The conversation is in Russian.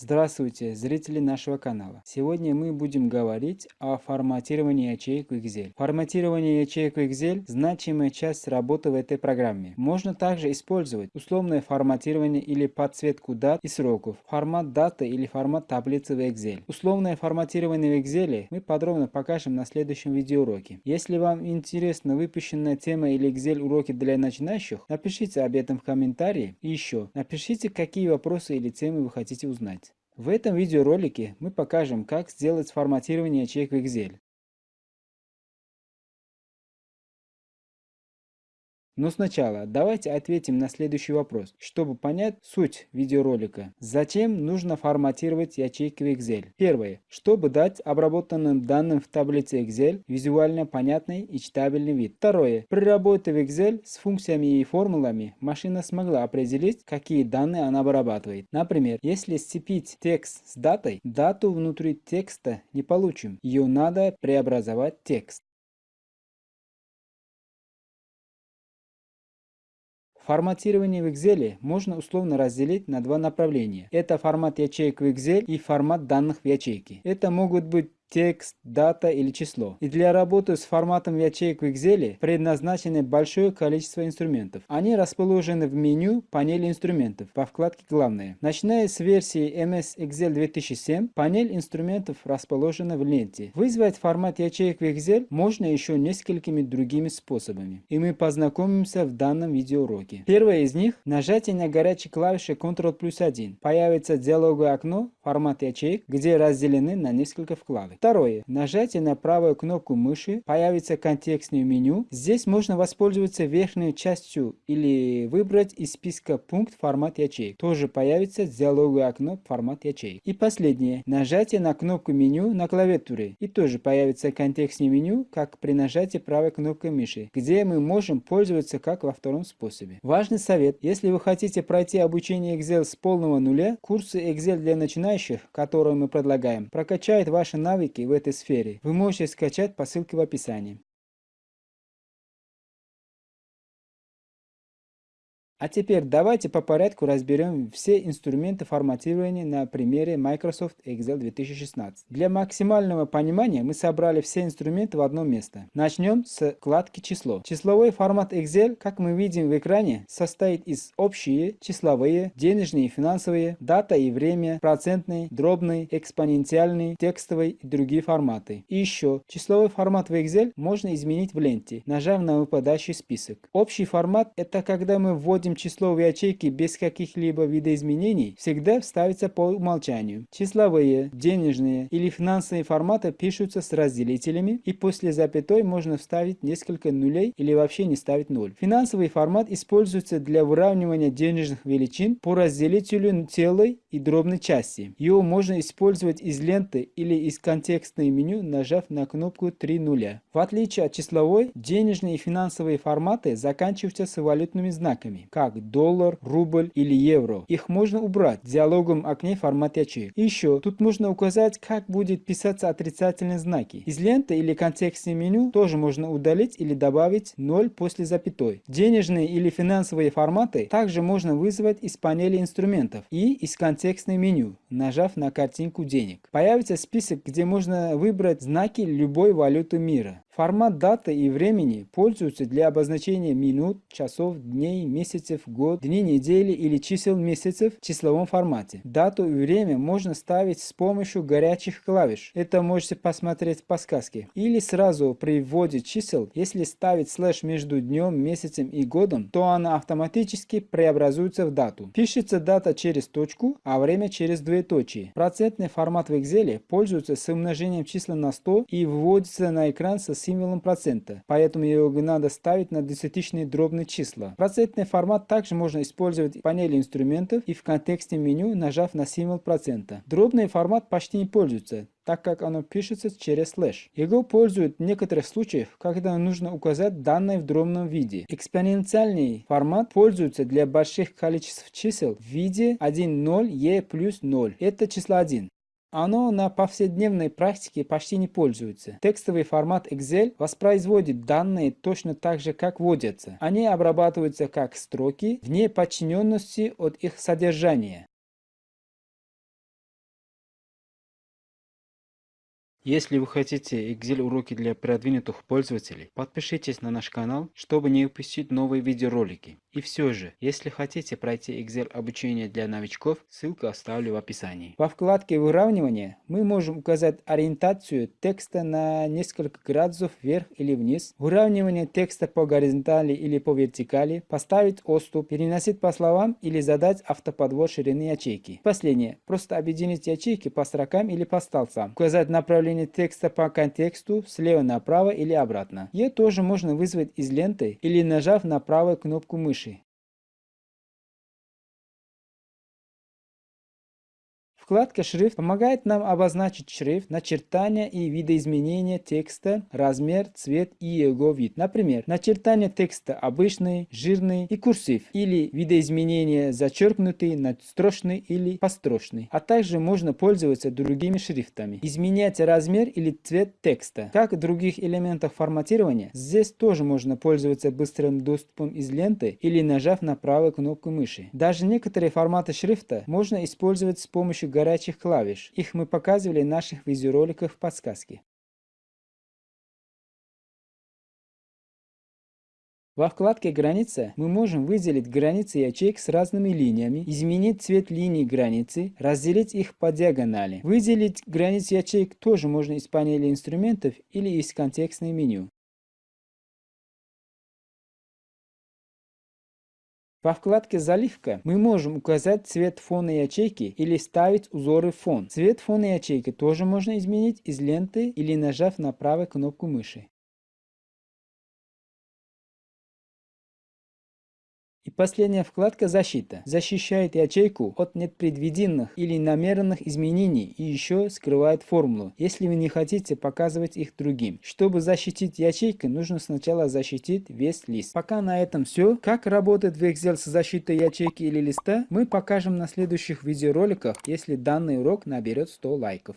Здравствуйте, зрители нашего канала. Сегодня мы будем говорить о форматировании ячеек в Excel. Форматирование ячеек в Excel – значимая часть работы в этой программе. Можно также использовать условное форматирование или подсветку дат и сроков, формат даты или формат таблицы в Excel. Условное форматирование в Excel мы подробно покажем на следующем видеоуроке. Если вам интересна выпущенная тема или Excel уроки для начинающих, напишите об этом в комментарии. И еще, напишите, какие вопросы или темы вы хотите узнать. В этом видеоролике мы покажем, как сделать форматирование ячеек в Excel. Но сначала давайте ответим на следующий вопрос, чтобы понять суть видеоролика. Зачем нужно форматировать ячейки в Excel? Первое. Чтобы дать обработанным данным в таблице Excel визуально понятный и читабельный вид. Второе. При работе в Excel с функциями и формулами машина смогла определить, какие данные она обрабатывает. Например, если сцепить текст с датой, дату внутри текста не получим. Ее надо преобразовать текст. Форматирование в Excel можно условно разделить на два направления. Это формат ячеек в Excel и формат данных в ячейке. Это могут быть текст, дата или число. И для работы с форматом ячеек в Excel предназначено большое количество инструментов. Они расположены в меню панели инструментов по вкладке «Главное». Начиная с версии MS Excel 2007, панель инструментов расположена в ленте. Вызвать формат ячеек в Excel можно еще несколькими другими способами. И мы познакомимся в данном видеоуроке. Первое из них – нажатие на горячей клавише Ctrl плюс 1. Появится диалоговое окно формат ячеек, где разделены на несколько вкладок. Второе. Нажатие на правую кнопку мыши появится контекстное меню. Здесь можно воспользоваться верхней частью или выбрать из списка пункт формат ячеек. Тоже появится диалоговое окно формат ячеек. И последнее. Нажатие на кнопку меню на клавиатуре. И тоже появится контекстное меню, как при нажатии правой кнопкой мыши, где мы можем пользоваться как во втором способе. Важный совет. Если вы хотите пройти обучение Excel с полного нуля, курсы Excel для начинающих, которые мы предлагаем, прокачают ваши навыки навыки в этой сфере вы можете скачать по ссылке в описании. А теперь давайте по порядку разберем все инструменты форматирования на примере Microsoft Excel 2016. Для максимального понимания мы собрали все инструменты в одно место. Начнем с вкладки «Число». Числовой формат Excel, как мы видим в экране, состоит из общие, числовые, денежные и финансовые, дата и время, процентный, дробный, экспоненциальный, текстовый и другие форматы. И еще, числовой формат в Excel можно изменить в ленте, нажав на выпадающий список. Общий формат – это когда мы вводим вводим число в ячейки без каких-либо видоизменений, всегда вставится по умолчанию. Числовые, денежные или финансовые форматы пишутся с разделителями и после запятой можно вставить несколько нулей или вообще не ставить ноль. Финансовый формат используется для выравнивания денежных величин по разделителю целой и дробной части. Его можно использовать из ленты или из контекстной меню, нажав на кнопку 3 нуля. В отличие от числовой, денежные и финансовые форматы заканчиваются с валютными знаками, как доллар, рубль или евро. Их можно убрать в диалоговом окне формат ячеек. Еще, тут можно указать, как будет писаться отрицательные знаки. Из ленты или контекстного меню тоже можно удалить или добавить 0 после запятой. Денежные или финансовые форматы также можно вызвать из панели инструментов и из контекстного меню, нажав на картинку денег. Появится список, где можно выбрать знаки любой валюты мира. Формат даты и времени пользуются для обозначения минут, часов, дней, месяцев, год, дней недели или чисел месяцев в числовом формате. Дату и время можно ставить с помощью горячих клавиш. Это можете посмотреть в подсказке. Или сразу при вводе чисел, если ставить слэш между днем, месяцем и годом, то она автоматически преобразуется в дату. Пишется дата через точку, а время через двоеточие. Процентный формат в Excel пользуется с умножением числа на 100 и вводится на экран со символом процента, поэтому его надо ставить на десятичные дробные числа. Процентный формат также можно использовать в панели инструментов и в контексте меню, нажав на символ процента. Дробный формат почти не пользуется, так как оно пишется через слэш. Его пользуют в некоторых случаях, когда нужно указать данные в дробном виде. Экспоненциальный формат пользуется для больших количеств чисел в виде 1, 0, e плюс 0. Это число 1. Оно на повседневной практике почти не пользуется. Текстовый формат Excel воспроизводит данные точно так же, как вводятся. Они обрабатываются как строки, вне подчиненности от их содержания. Если вы хотите Excel уроки для продвинутых пользователей, подпишитесь на наш канал, чтобы не упустить новые видеоролики. И все же, если хотите пройти Excel обучение для новичков, ссылку оставлю в описании. Во вкладке выравнивания мы можем указать ориентацию текста на несколько градусов вверх или вниз, выравнивание текста по горизонтали или по вертикали, поставить отступ, переносить по словам или задать автоподвод ширины ячейки. Последнее. Просто объединить ячейки по строкам или по столбцам, указать направление текста по контексту слева направо или обратно. Ее тоже можно вызвать из ленты или нажав на правую кнопку мыши. Вкладка «Шрифт» помогает нам обозначить шрифт, начертания и видоизменения текста, размер, цвет и его вид. Например, начертание текста обычный, жирный и курсив, или видоизменение зачеркнутый, надстрочный или построчный. А также можно пользоваться другими шрифтами. Изменять размер или цвет текста. Как в других элементах форматирования, здесь тоже можно пользоваться быстрым доступом из ленты или нажав на правую кнопку мыши. Даже некоторые форматы шрифта можно использовать с помощью горячих клавиш. Их мы показывали в наших видеороликах в подсказке. Во вкладке «Граница» мы можем выделить границы ячеек с разными линиями, изменить цвет линий границы, разделить их по диагонали. Выделить границы ячеек тоже можно из панели инструментов или из контекстной меню. Во вкладке «Заливка» мы можем указать цвет фона ячейки или ставить узоры фон. Цвет фона ячейки тоже можно изменить из ленты или нажав на правую кнопку мыши. И последняя вкладка «Защита» защищает ячейку от непредвиденных или намеренных изменений и еще скрывает формулу, если вы не хотите показывать их другим. Чтобы защитить ячейку, нужно сначала защитить весь лист. Пока на этом все. Как работает в Excel с защитой ячейки или листа, мы покажем на следующих видеороликах, если данный урок наберет 100 лайков.